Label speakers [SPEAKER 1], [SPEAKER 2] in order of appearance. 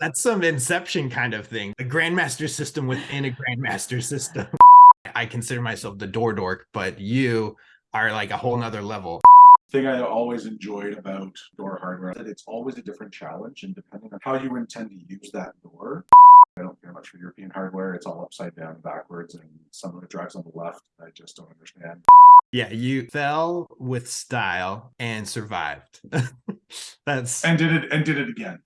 [SPEAKER 1] That's some Inception kind of thing. A Grandmaster system within a Grandmaster system. I consider myself the door dork, but you are like a whole nother level.
[SPEAKER 2] thing I always enjoyed about door hardware that it's always a different challenge and depending on how you intend to use that door. I don't care much for European hardware. It's all upside down backwards and some of it drives on the left. I just don't understand.
[SPEAKER 1] Yeah, you fell with style and survived. That's
[SPEAKER 2] And did it and did it again.